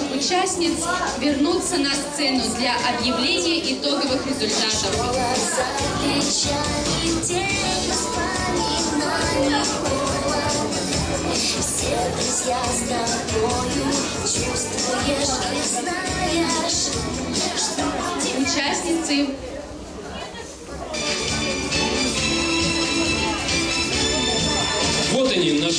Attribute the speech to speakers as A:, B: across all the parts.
A: наших участниц вернуться на сцену для объявления итоговых результатов.
B: Все друзья с тобою чувствуешь и знаешь, что
A: Участницы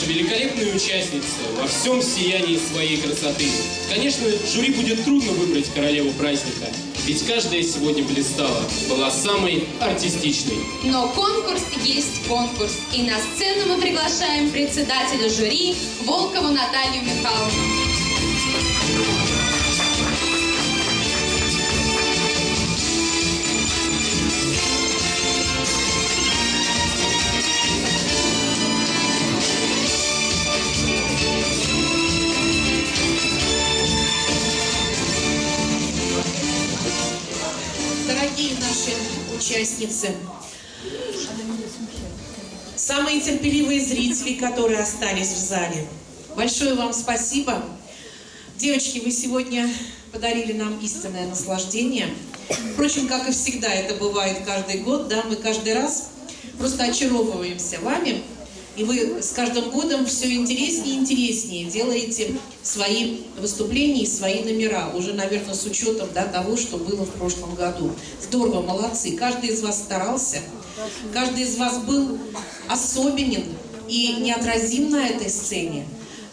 C: наши великолепные участницы, во всем сиянии своей красоты. Конечно, жюри будет трудно выбрать королеву праздника, ведь каждая сегодня блистала, была самой артистичной.
A: Но конкурс есть конкурс. И на сцену мы приглашаем председателя жюри Волкову Наталью Михайловну.
D: Участницы, самые терпеливые зрители, которые остались в зале, большое вам спасибо. Девочки, вы сегодня подарили нам истинное наслаждение. Впрочем, как и всегда это бывает каждый год, да, мы каждый раз просто очаровываемся вами. И вы с каждым годом все интереснее и интереснее делаете свои выступления и свои номера, уже, наверное, с учетом да, того, что было в прошлом году. Здорово, молодцы. Каждый из вас старался, каждый из вас был особенен и неотразим на этой сцене.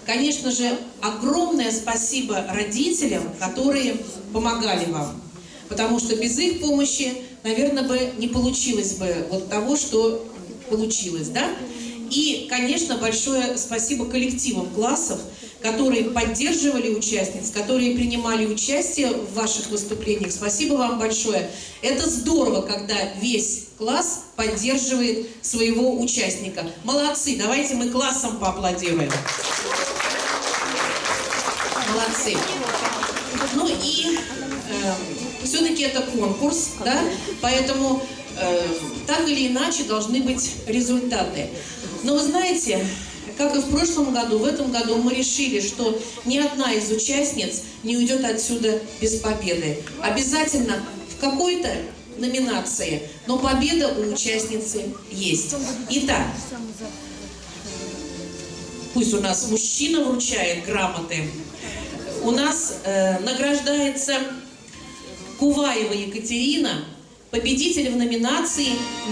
D: Конечно же, огромное спасибо родителям, которые помогали вам. Потому что без их помощи, наверное, бы не получилось бы вот того, что получилось, да? И, конечно, большое спасибо коллективам классов, которые поддерживали участниц, которые принимали участие в ваших выступлениях. Спасибо вам большое. Это здорово, когда весь класс поддерживает своего участника. Молодцы, давайте мы классом поаплодируем. Молодцы. Ну и э, все-таки это конкурс, да, поэтому э, так или иначе должны быть результаты. Но вы знаете, как и в прошлом году, в этом году мы решили, что ни одна из участниц не уйдет отсюда без победы. Обязательно в какой-то номинации, но победа у участницы есть. Итак, пусть у нас мужчина вручает грамоты, у нас э, награждается Куваева Екатерина, победитель в номинации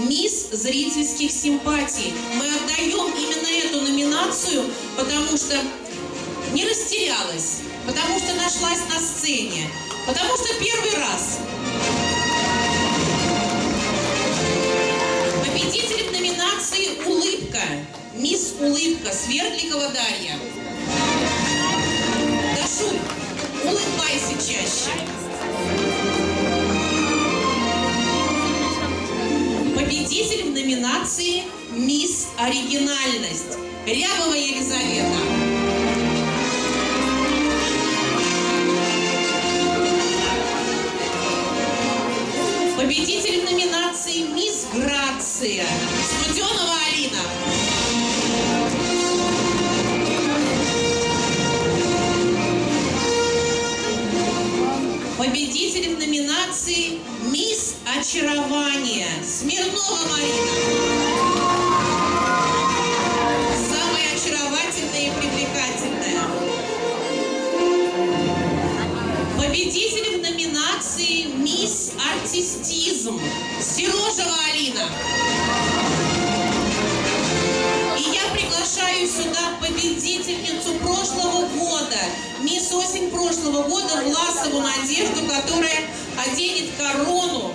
D: «Мисс зрительских симпатий». Мы отдаем именно эту номинацию, потому что не растерялась, потому что нашлась на сцене, потому что первый раз. Победитель в номинации «Улыбка». Мисс Улыбка, Свердликова Дарья. Дашуль, улыбайся чаще. Оригинальность» Рябова Елизавета. Победитель номинации «Мисс Грация» Студенова Алина. Победитель в номинации «Мисс Очарование» Смирнова Марина. Артистизм» Серожева Алина. И я приглашаю сюда победительницу прошлого года, мисс осень прошлого года, Власову Надежду, которая оденет корону.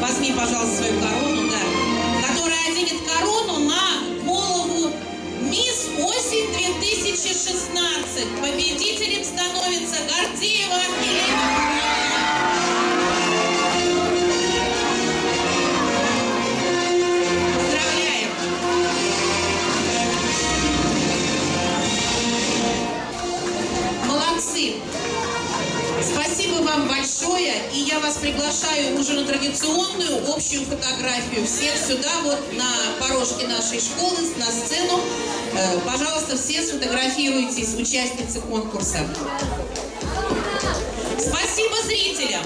D: Возьми, пожалуйста, свою корону, да. Которая оденет корону на голову мисс осень 2016. Победителем становится Гордеева Елена большое. И я вас приглашаю уже на традиционную общую фотографию. Всех сюда, вот на порожке нашей школы, на сцену. Э, пожалуйста, все сфотографируйтесь, участницы конкурса. Спасибо зрителям!